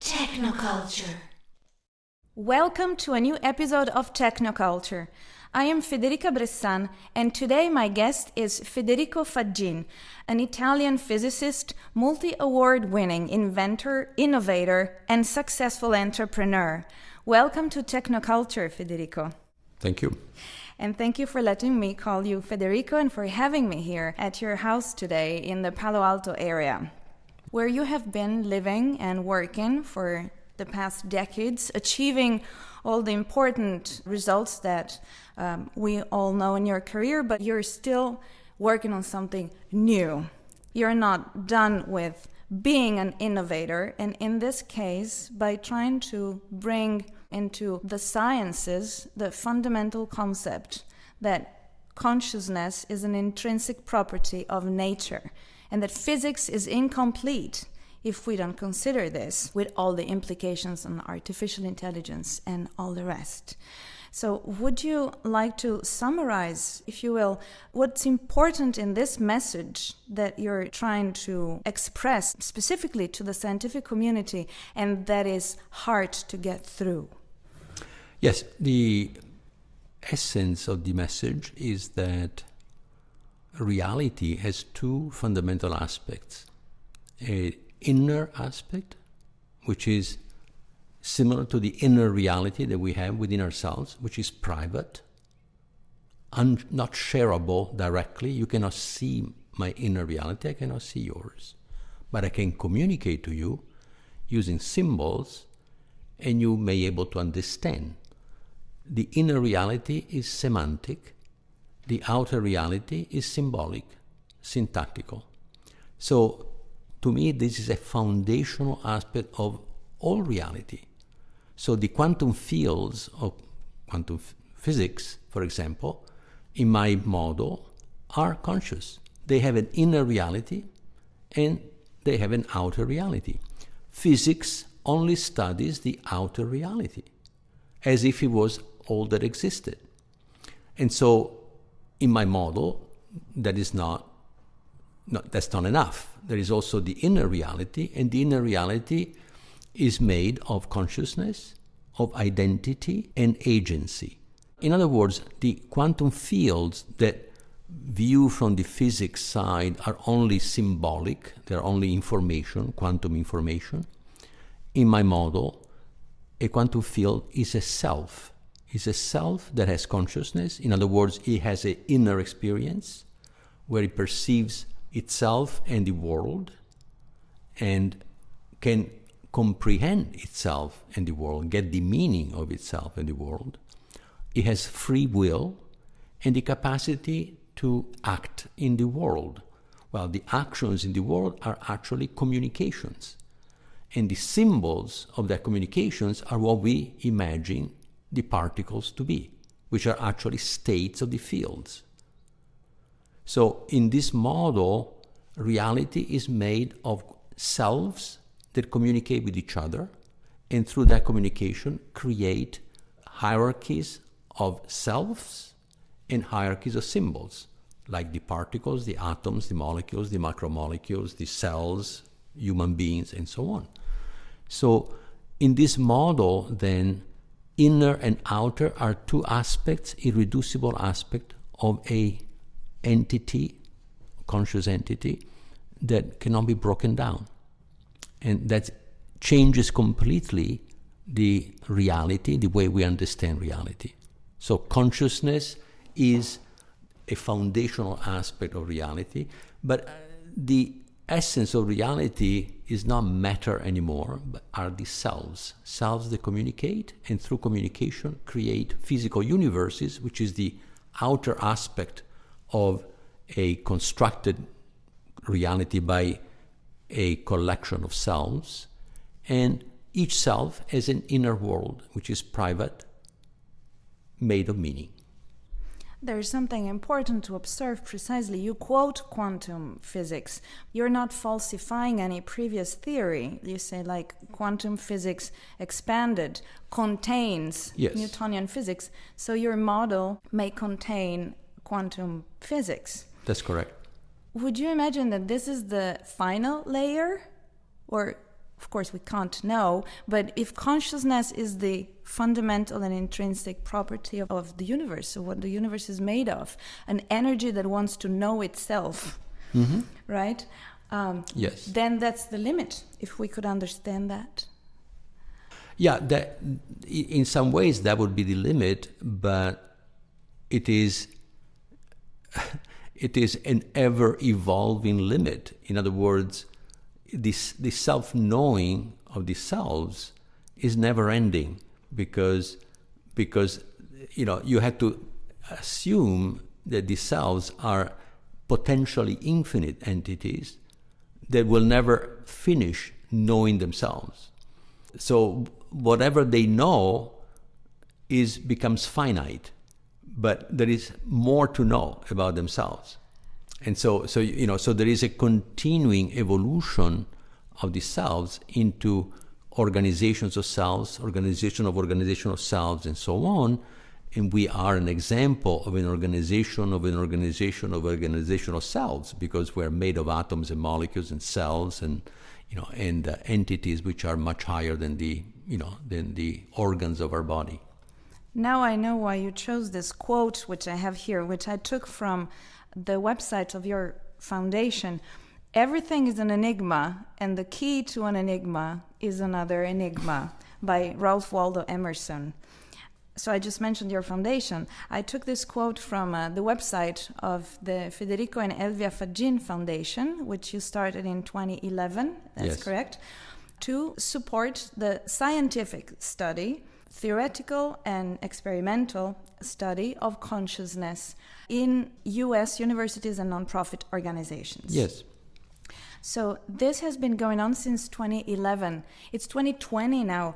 Technoculture. Welcome to a new episode of Technoculture. I am Federica Bressan, and today my guest is Federico Faggin, an Italian physicist, multi award winning inventor, innovator, and successful entrepreneur. Welcome to Technoculture, Federico. Thank you. And thank you for letting me call you Federico and for having me here at your house today in the Palo Alto area, where you have been living and working for the past decades, achieving all the important results that um, we all know in your career, but you're still working on something new. You're not done with being an innovator, and in this case, by trying to bring into the sciences the fundamental concept that consciousness is an intrinsic property of nature and that physics is incomplete if we don't consider this with all the implications on artificial intelligence and all the rest. So, would you like to summarize, if you will, what's important in this message that you're trying to express specifically to the scientific community and that is hard to get through? Yes, the essence of the message is that reality has two fundamental aspects a inner aspect, which is similar to the inner reality that we have within ourselves, which is private, un- not shareable directly. You cannot see my inner reality, I cannot see yours. But I can communicate to you using symbols, and you may be able to understand. The inner reality is semantic, the outer reality is symbolic, syntactical. So to me, this is a foundational aspect of all reality. So the quantum fields of quantum physics, for example, in my model, are conscious. They have an inner reality and they have an outer reality. Physics only studies the outer reality as if it was all that existed. And so in my model, that is not no, that's not enough. There is also the inner reality, and the inner reality is made of consciousness, of identity, and agency. In other words, the quantum fields that view from the physics side are only symbolic, they're only information, quantum information. In my model, a quantum field is a self. It's a self that has consciousness. In other words, it has an inner experience where it perceives itself and the world and can comprehend itself and the world, get the meaning of itself and the world. It has free will and the capacity to act in the world. Well, the actions in the world are actually communications. And the symbols of that communications are what we imagine the particles to be, which are actually states of the fields. So in this model, reality is made of selves that communicate with each other, and through that communication, create hierarchies of selves and hierarchies of symbols, like the particles, the atoms, the molecules, the macromolecules, the cells, human beings, and so on. So, in this model, then, inner and outer are two aspects, irreducible aspect of a entity, conscious entity, that cannot be broken down. And that changes completely the reality, the way we understand reality. So, consciousness is a foundational aspect of reality, but uh, the essence of reality is not matter anymore, but are the selves. Selves that communicate, and through communication, create physical universes, which is the outer aspect of a constructed reality by a collection of selves, and each self has an inner world which is private, made of meaning. There's something important to observe precisely. You quote quantum physics. You're not falsifying any previous theory. You say, like, quantum physics expanded contains Yes. Newtonian physics. So your model may contain quantum physics. That's correct. Would you imagine that this is the final layer? Or of course, we can't know, but if consciousness is the fundamental and intrinsic property of, of the universe, so what the universe is made of, an energy that wants to know itself, Mm-hmm. right? Um, Yes. Then that's the limit, if we could understand that. Yeah, that in some ways that would be the limit, but it is it is an ever evolving limit. In other words, this the self knowing of the selves is never ending because because you know you have to assume that the selves are potentially infinite entities that will never finish knowing themselves. So whatever they know is becomes finite, but there is more to know about themselves. And so, so you know, so there is a continuing evolution of the selves into organizations of selves, organization of organization of selves, and so on. And we are an example of an organization of an organization of organization of selves because we're made of atoms and molecules and cells and you know and uh, entities which are much higher than the you know than the organs of our body. Now I know why you chose this quote, which I have here, which I took from the website of your foundation. Everything is an enigma, and the key to an enigma is another enigma by Ralph Waldo Emerson. So I just mentioned your foundation. I took this quote from uh, the website of the Federico and Elvia Faggin Foundation, which you started in 2011. That's Yes. correct. To support the scientific study, theoretical and experimental study of consciousness in US universities and nonprofit organizations. Yes. So this has been going on since 2011. It's 2020 now.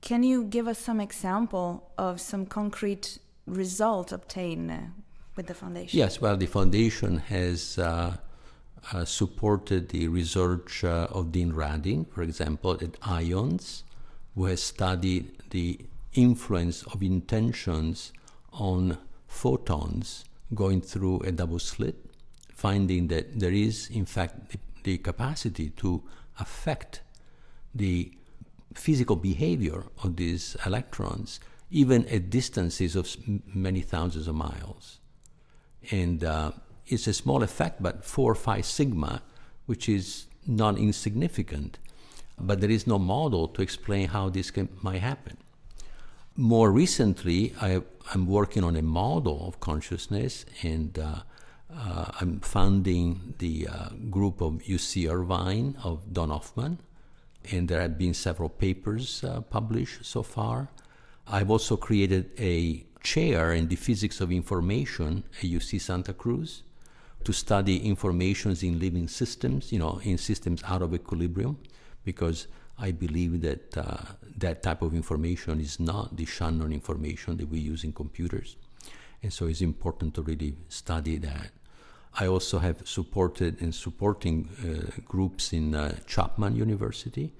Can you give us some example of some concrete result obtained uh, with the foundation? Yes, well, the foundation has uh, uh, supported the research uh, of Dean Radin, for example, at IONS, who has studied the influence of intentions on photons going through a double slit, finding that there is, in fact, the, the capacity to affect the physical behavior of these electrons, even at distances of many thousands of miles and uh, it's a small effect, but four or five sigma, which is not insignificant. But there is no model to explain how this can, might happen. More recently, I, I'm working on a model of consciousness, and uh, uh, I'm founding the uh, group of UC Irvine of Don Hoffman, and there have been several papers uh, published so far. I've also created a chair in the physics of information at UC Santa Cruz to study informations in living systems, you know, in systems out of equilibrium, because I believe that uh, that type of information is not the Shannon information that we use in computers. And so it's important to really study that. I also have supported and supporting uh, groups in uh, Chapman University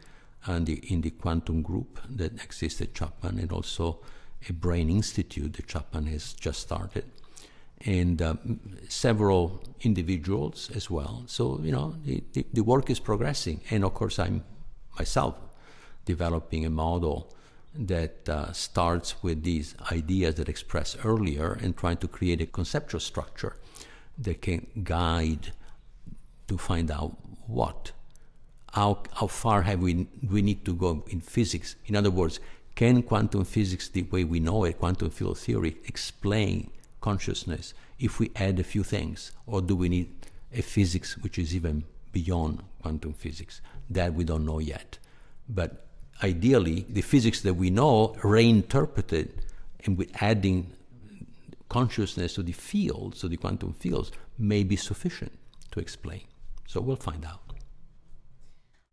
and the, in the quantum group that exists at Chapman and also a brain institute that Chapman has just started and uh, m- several individuals as well. So, you know, the, the, the work is progressing. And of course, I'm myself developing a model that uh, starts with these ideas that expressed earlier and trying to create a conceptual structure that can guide to find out what how, how far have we we need to go in physics. In other words can quantum physics the way we know it quantum field theory explain consciousness if we add a few things? Or do we need a physics which is even beyond quantum physics that we don't know yet but ideally the physics that we know reinterpreted and with adding consciousness to the fields, to the quantum fields, may be sufficient to explain. So we'll find out.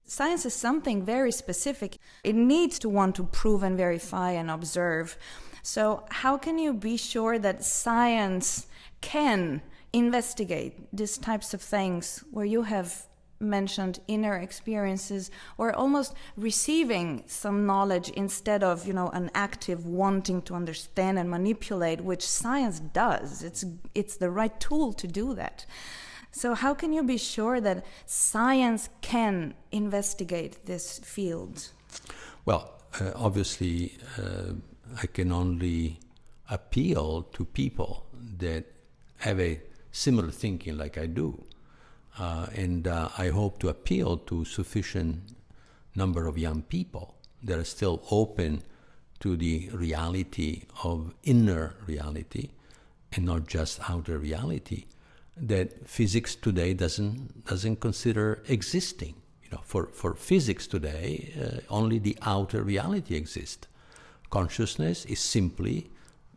Science is something very specific. It needs to want to prove and verify and observe. So, how can you be sure that science can investigate these types of things where you have mentioned inner experiences or almost receiving some knowledge instead of you know an active wanting to understand and manipulate which science does it's it's the right tool to do that So, how can you be sure that science can investigate this field? Well, uh, obviously, uh, I can only appeal to people that have a similar thinking like I do. Uh, and uh, I hope to appeal to sufficient number of young people that are still open to the reality of inner reality and not just outer reality that physics today doesn't doesn't consider existing. You know for for physics today uh, only the outer reality exists. Consciousness is simply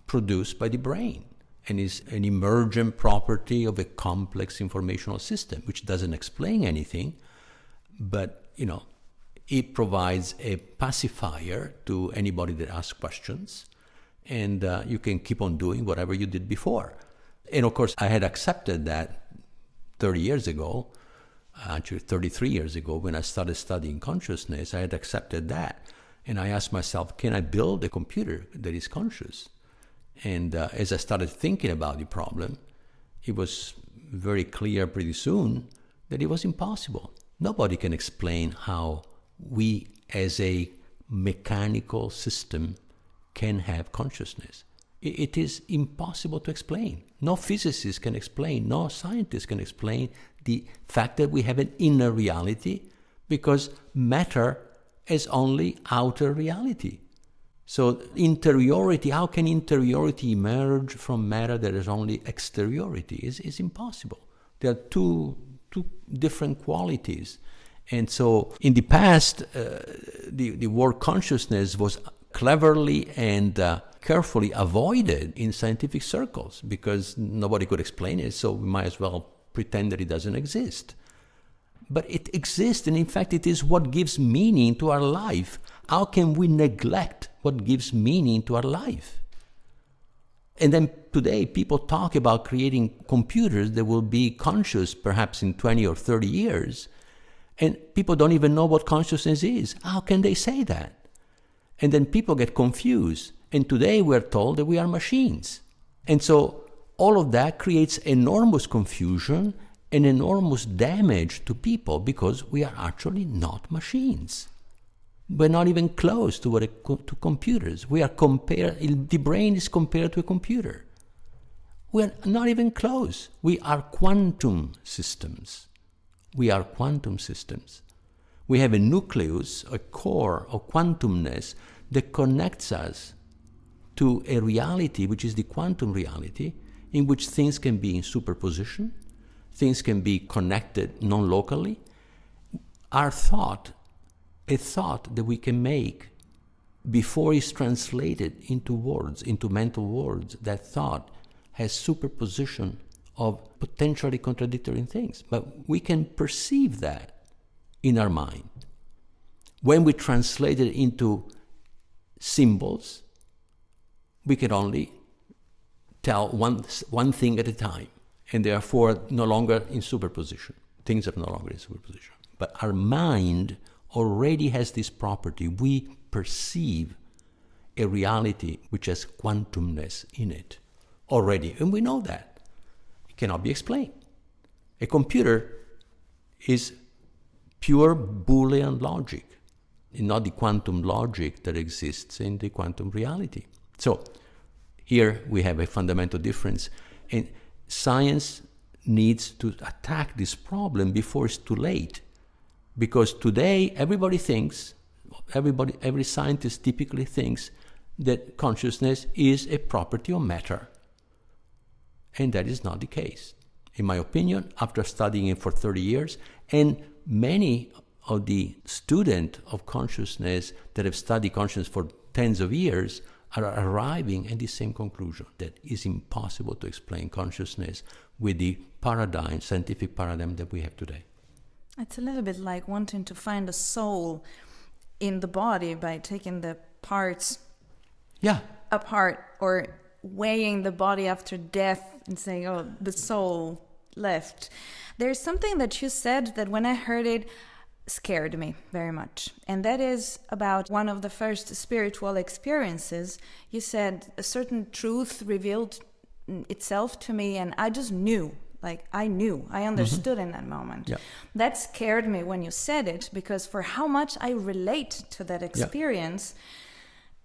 produced by the brain and is an emergent property of a complex informational system which doesn't explain anything but you know it provides a pacifier to anybody that asks questions and uh, you can keep on doing whatever you did before. And of course i had accepted that 30 years ago actually 33 years ago when i started studying consciousness i had accepted that. And i asked myself can i build a computer that is conscious and uh, as I started thinking about the problem, it was very clear pretty soon that it was impossible. Nobody can explain how we, as a mechanical system, can have consciousness. It, is impossible to explain. No physicist can explain, no scientist can explain the fact that we have an inner reality because matter is only outer reality. So interiority, how can interiority emerge from matter that is only exteriority? Is is impossible. There are two two different qualities. And so in the past, uh, the, the word consciousness was cleverly and uh, carefully avoided in scientific circles because nobody could explain it, so we might as well pretend that it doesn't exist. But it exists, and in fact, it is what gives meaning to our life. How can we neglect what gives meaning to our life? And then today, people talk about creating computers that will be conscious perhaps in 20 or 30 years. And people don't even know what consciousness is. How can they say that? And then people get confused. And today we're told that we are machines. And so all of that creates enormous confusion and enormous damage to people because we are actually not machines. We're not even close to what a, to computers. We are compared. The brain is compared to a computer. We're not even close. We are quantum systems. We are quantum systems. We have a nucleus, a core of quantumness that connects us to a reality which is the quantum reality in which things can be in superposition, things can be connected non locally. Our thought a thought that we can make before it's translated into words, into mental words, that thought has superposition of potentially contradictory things. But we can perceive that in our mind. When we translate it into symbols, we can only tell one, one thing at a time, and therefore no longer in superposition. Things are no longer in superposition. But our mind already has this property. We perceive a reality which has quantumness in it already, and we know that. It cannot be explained. A computer is pure Boolean logic, not the quantum logic that exists in the quantum reality. So, here we have a fundamental difference, and science needs to attack this problem before it's too late because today everybody thinks, everybody, every scientist typically thinks that consciousness is a property of matter. And that is not the case. In my opinion, after studying it for 30 years, and many of the students of consciousness that have studied consciousness for tens of years are arriving at the same conclusion that it's impossible to explain consciousness with the paradigm, scientific paradigm that we have today. It's a little bit like wanting to find a soul in the body by taking the parts yeah. apart or weighing the body after death and saying, oh, the soul left. There's something that you said that when I heard it, scared me very much. And that is about one of the first spiritual experiences. You said a certain truth revealed itself to me, and I just knew like I knew, I mm-hmm. understood in that moment. Yeah. That scared me when you said it because for how much I relate to that experience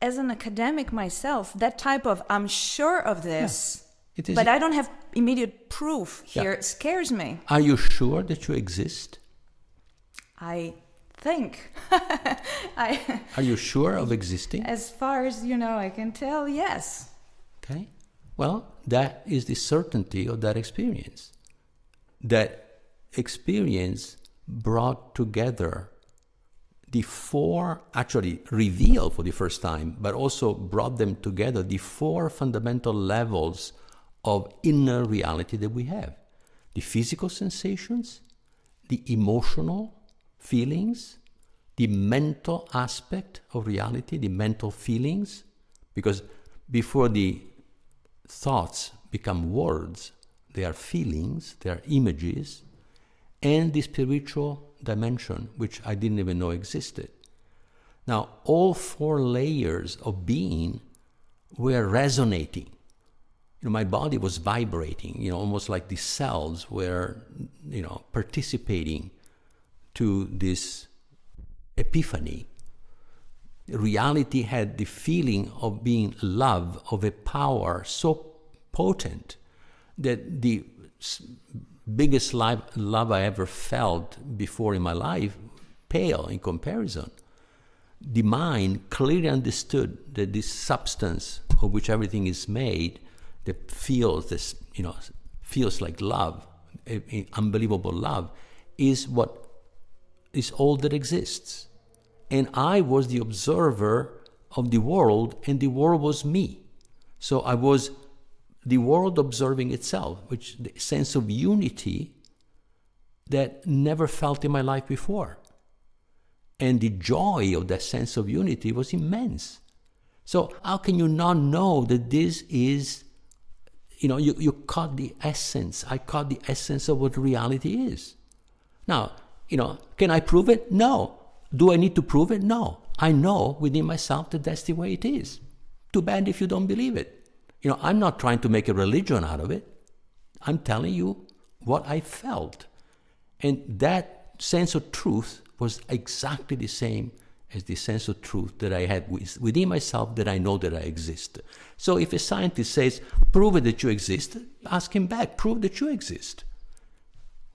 as an academic myself, that type of I'm sure of this, It is- but I don't have immediate proof Yeah. here scares me. Are you sure that you exist? I think I Are you sure of existing? as far as you know I can tell, yes. Okay. Well, that is the certainty of that experience. That experience brought together the four, actually revealed for the first time, but also brought them together the four fundamental levels of inner reality that we have the physical sensations, the emotional feelings, the mental aspect of reality, the mental feelings, because before the thoughts become words, they are feelings, they are images, and the spiritual dimension, which I didn't even know existed. Now, all four layers of being were resonating. You know, my body was vibrating, you know, almost like the cells were, you know, participating to this epiphany. Reality had the feeling of being love, of a power so potent that the biggest life, love I ever felt before in my life pale in comparison. The mind clearly understood that this substance of which everything is made, that feels this, you know, feels like love, a- a unbelievable love, is what is all that exists. And I was the observer of the world, and the world was me. So I was the world observing itself, which the sense of unity that never felt in my life before. And the joy of that sense of unity was immense. So how can you not know that this is, you know, you, you caught the essence. I caught the essence of what reality is. Now, you know, can I prove it? No. Do I need to prove it? No. I know within myself that that's the way it is. Too bad if you don't believe it. You know, I'm not trying to make a religion out of it. I'm telling you what I felt. And that sense of truth was exactly the same as the sense of truth that I had within myself that I know that I exist. So if a scientist says, prove that you exist, ask him back, prove that you exist.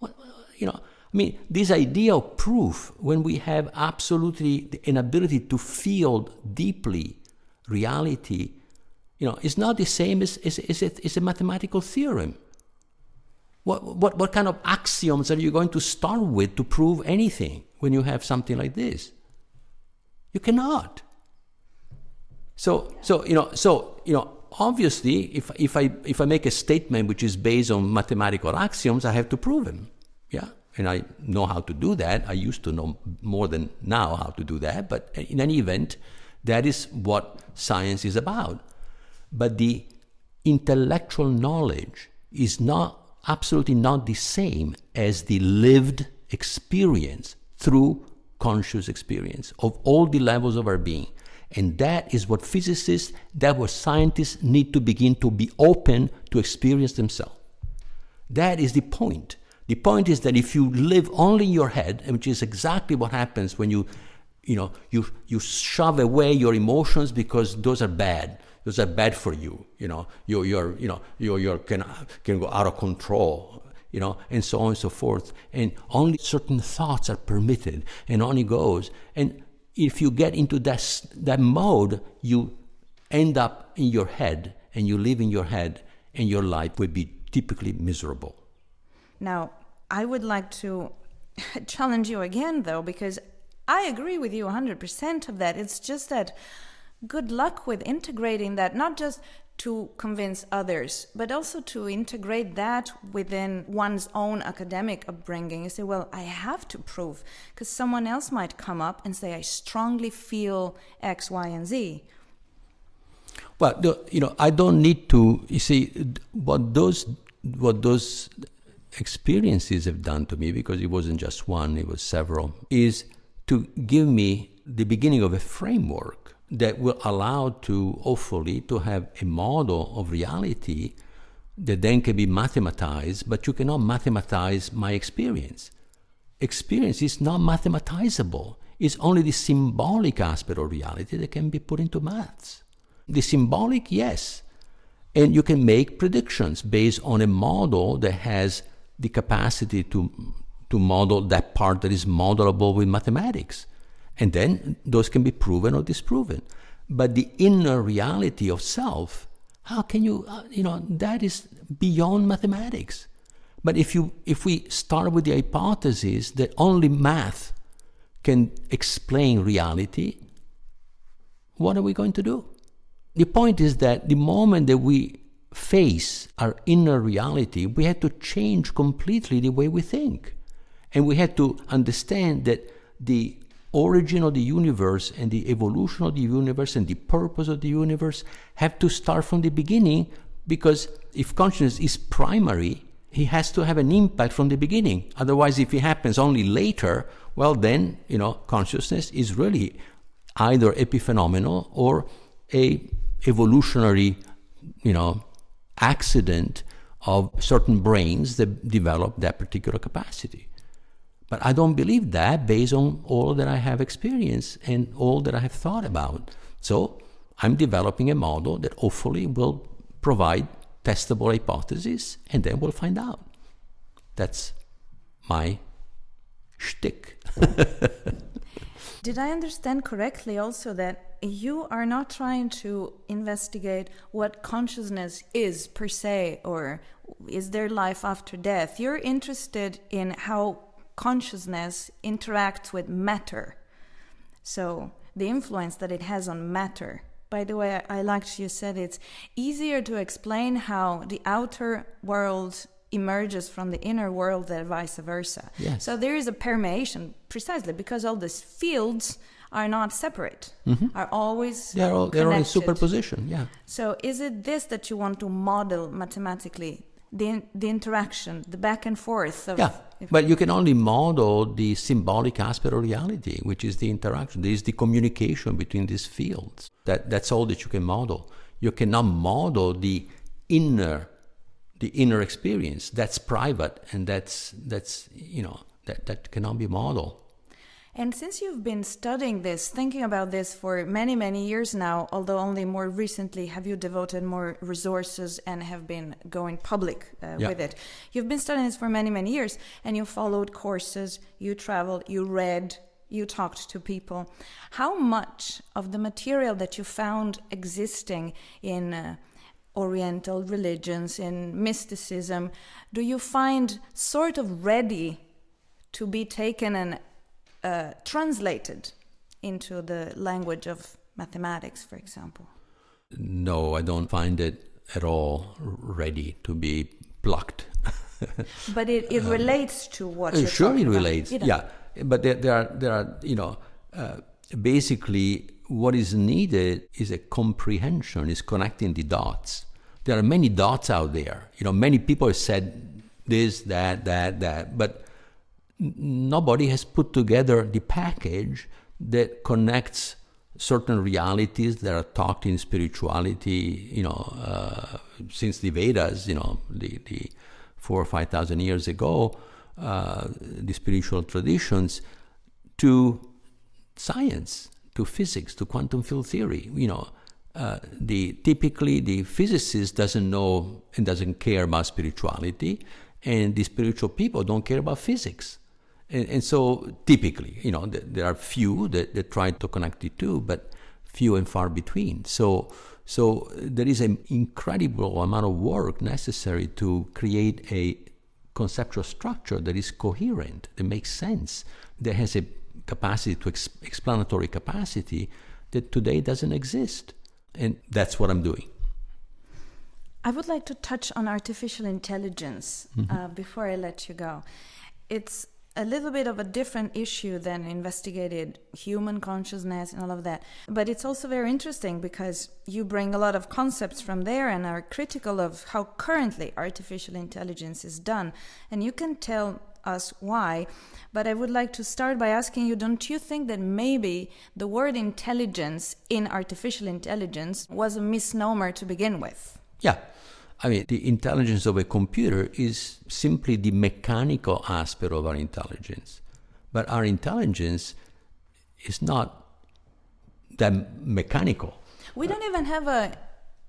What, you know, I mean, this idea of proof, when we have absolutely an ability to feel deeply reality, you know, is not the same as, as, as, a, as a mathematical theorem. What, what, what kind of axioms are you going to start with to prove anything when you have something like this? You cannot. So, so you know, so you know, obviously, if if I if I make a statement which is based on mathematical axioms, I have to prove them. Yeah, and I know how to do that. I used to know more than now how to do that. But in any event, that is what science is about. But the intellectual knowledge is not absolutely not the same as the lived experience through conscious experience of all the levels of our being. And that is what physicists, that what scientists need to begin to be open to experience themselves. That is the point. The point is that if you live only in your head, which is exactly what happens when you, you know, you, you shove away your emotions because those are bad. Those are bad for you. You know, you're, you're you know, you're, you're can, can go out of control. You know, and so on and so forth. And only certain thoughts are permitted, and on it goes. And if you get into that that mode, you end up in your head, and you live in your head, and your life will be typically miserable. Now, I would like to challenge you again, though, because I agree with you 100% of that. It's just that good luck with integrating that, not just to convince others, but also to integrate that within one's own academic upbringing. You say, well, I have to prove, because someone else might come up and say, I strongly feel X, Y, and Z. Well, you know, I don't need to. You see, what those what those experiences have done to me, because it wasn't just one; it was several. Is to give me the beginning of a framework that will allow to hopefully to have a model of reality that then can be mathematized, but you cannot mathematize my experience. Experience is not mathematizable. It's only the symbolic aspect of reality that can be put into maths. The symbolic, yes. And you can make predictions based on a model that has the capacity to, to model that part that is modelable with mathematics. And then those can be proven or disproven. But the inner reality of self, how can you, uh, you know, that is beyond mathematics. But if, you, if we start with the hypothesis that only math can explain reality, what are we going to do? The point is that the moment that we face our inner reality, we had to change completely the way we think. And we had to understand that the origin of the universe and the evolution of the universe and the purpose of the universe have to start from the beginning because if consciousness is primary, he has to have an impact from the beginning. Otherwise, if it happens only later, well, then, you know, consciousness is really either epiphenomenal or a evolutionary, you know, accident of certain brains that develop that particular capacity. But I don't believe that based on all that I have experienced and all that I have thought about. So I'm developing a model that hopefully will provide testable hypotheses, and then we'll find out. That's my shtick. Did I understand correctly also that you are not trying to investigate what consciousness is per se, or is there life after death? You're interested in how consciousness interacts with matter. So, the influence that it has on matter. By the way, I, liked you said it's easier to explain how the outer world emerges from the inner world than vice versa. Yes. So there is a permeation precisely because all these fields are not separate, mm-hmm. are always they're all, they're all in superposition, yeah. So is it this that you want to model mathematically? The, the interaction, the back and forth of Yeah, but you can only model the symbolic aspect of reality, which is the interaction. There is the communication between these fields. That, that's all that you can model. You cannot model the inner, the inner experience. That's private, and that's that's you know that that cannot be modeled. And since you've been studying this, thinking about this for many, many years now, although only more recently have you devoted more resources and have been going public uh, Yeah. with it. You've been studying this for many, many years, and you followed courses, you traveled, you read, you talked to people. How much of the material that you found existing in uh, Oriental religions, in mysticism, do you find sort of ready to be taken and uh, translated into the language of mathematics, for example? No, I don't find it at all ready to be plucked. But it, it relates to what you're sure, it about. relates. It- Yeah, but there, there are there are you know uh, basically what is needed is a comprehension, is connecting the dots. There are many dots out there. You know, many people have said this, that, that, that, but nobody has put together the package that connects certain realities that are taught in spirituality, you know, uh, since the Vedas, you know, the, the four or five thousand years ago, uh, the spiritual traditions, to science, to physics, to quantum field theory. You know, uh, the typically the physicist doesn't know and doesn't care about spirituality, and the spiritual people don't care about physics. And, and so typically, you know, th- there are few that, that try to connect the two, but few and far between. So, so there is an incredible amount of work necessary to create a conceptual structure that is coherent, that makes sense, that has a capacity to ex- explanatory capacity that today doesn't exist. And that's what I'm doing. I would like to touch on artificial intelligence Mm-hmm. uh, before I let you go. It's a little bit of a different issue than investigated human consciousness and all of that. But it's also very interesting because you bring a lot of concepts from there and are critical of how currently artificial intelligence is done. And you can tell us why. But I would like to start by asking you don't you think that maybe the word intelligence in artificial intelligence was a misnomer to begin with? Yeah, I mean, the intelligence of a computer is simply the mechanical aspect of our intelligence. But our intelligence is not that mechanical. We don't even have a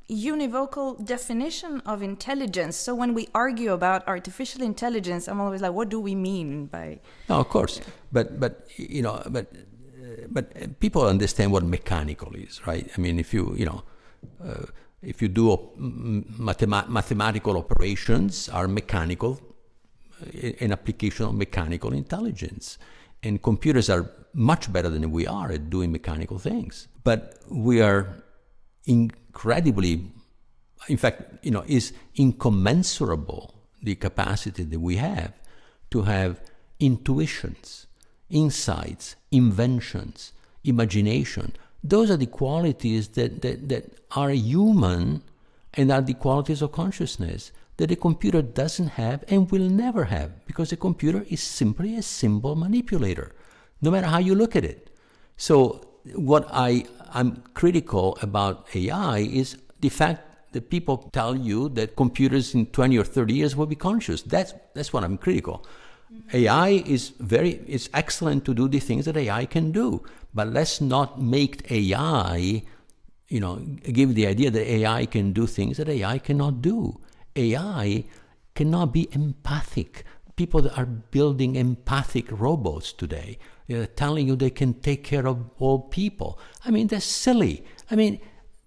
univocal definition of intelligence. So when we argue about artificial intelligence, I'm always like, what do we mean by? No, of course, but but you know, but uh, but people understand what mechanical is, right? I mean, if you you know. Uh, if you do mathema mathematical operations are mechanical uh, an application of mechanical intelligence and computers are much better than we are at doing mechanical things but we are incredibly in fact you know is incommensurable the capacity that we have to have intuitions insights inventions imagination those are the qualities that, that, that are human and are the qualities of consciousness that a computer doesn't have and will never have because a computer is simply a symbol manipulator, no matter how you look at it. So what I, I'm critical about AI is the fact that people tell you that computers in 20 or 30 years will be conscious. That's, that's what I'm critical. AI is very, it's excellent to do the things that AI can do, but let's not make AI, you know, give the idea that AI can do things that AI cannot do. AI cannot be empathic. People are building empathic robots today, they're telling you they can take care of all people. I mean, that's silly. I mean,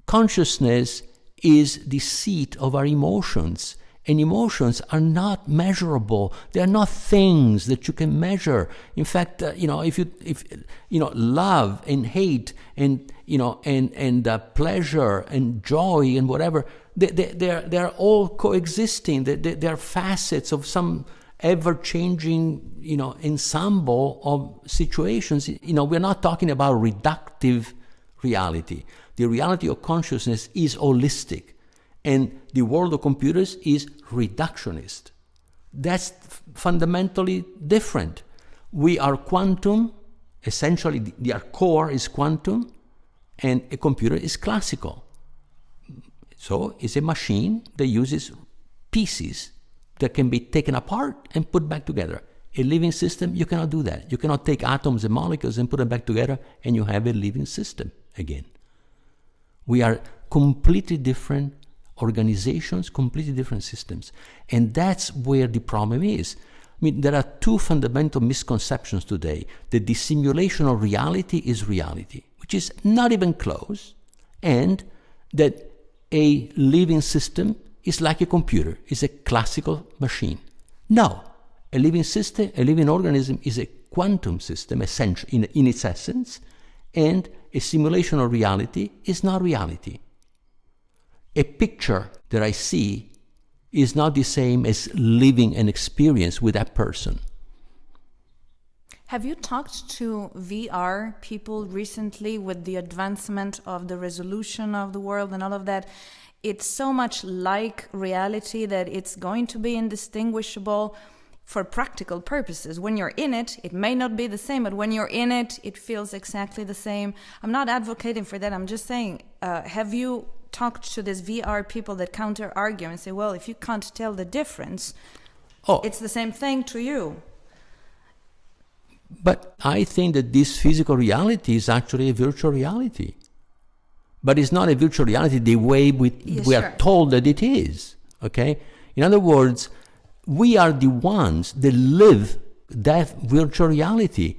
consciousness is the seat of our emotions and emotions are not measurable they are not things that you can measure in fact uh, you know if you if you know love and hate and you know and and uh, pleasure and joy and whatever they, they, they're they're all coexisting they, they, they're facets of some ever-changing you know ensemble of situations you know we're not talking about reductive reality the reality of consciousness is holistic and the world of computers is reductionist. That's fundamentally different. We are quantum, essentially, our core is quantum, and a computer is classical. So it's a machine that uses pieces that can be taken apart and put back together. A living system, you cannot do that. You cannot take atoms and molecules and put them back together and you have a living system again. We are completely different organizations, completely different systems. And that's where the problem is. I mean, there are two fundamental misconceptions today that the simulation of reality is reality, which is not even close, and that a living system is like a computer, is a classical machine. No, a living system, a living organism is a quantum system essential in, in its essence, and a simulation of reality is not reality a picture that I see is not the same as living an experience with that person. Have you talked to VR people recently with the advancement of the resolution of the world and all of that? It's so much like reality that it's going to be indistinguishable for practical purposes. When you're in it, it may not be the same, but when you're in it, it feels exactly the same. I'm not advocating for that. I'm just saying, uh, have you talked to these VR people that counter argue and say, well, if you can't tell the difference, oh. it's the same thing to you. But I think that this physical reality is actually a virtual reality. But it's not a virtual reality the way we, we sure. are told that it is. Okay? In other words, we are the ones that live that virtual reality.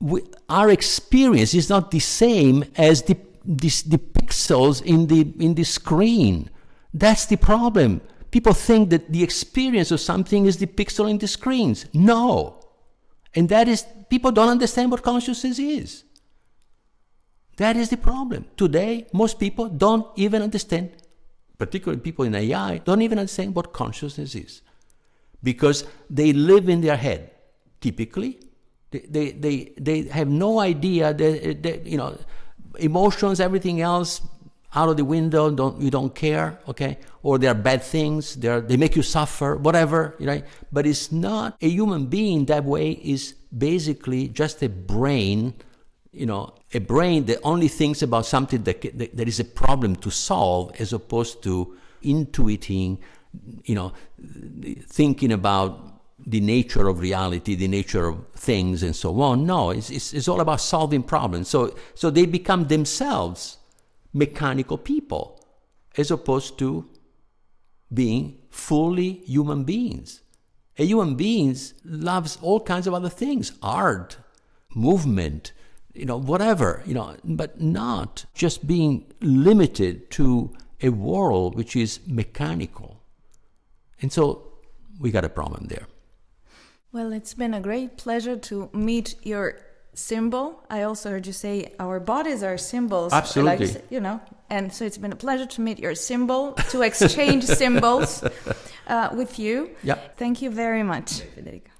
We, our experience is not the same as the this, the pixels in the, in the screen. That's the problem. People think that the experience of something is the pixel in the screens. No. And that is, people don't understand what consciousness is. That is the problem. Today, most people don't even understand, particularly people in AI, don't even understand what consciousness is. Because they live in their head, typically. They, they, they, they have no idea that, that you know, emotions, everything else out of the window, don't, you don't care, okay? Or they are bad things, they, are, they make you suffer, whatever, right? But it's not a human being that way is basically just a brain, you know, a brain that only thinks about something that, that, that is a problem to solve as opposed to intuiting, you know, thinking about the nature of reality, the nature of things, and so on. No, it's, it's, it's all about solving problems. So, so they become themselves mechanical people as opposed to being fully human beings. A human being loves all kinds of other things art, movement, you know, whatever, you know, but not just being limited to a world which is mechanical. And so we got a problem there. Well, it's been a great pleasure to meet your symbol. I also heard you say our bodies are symbols. Absolutely. Like, you know, and so it's been a pleasure to meet your symbol, to exchange symbols uh, with you. Yeah. Thank you very much, Federico.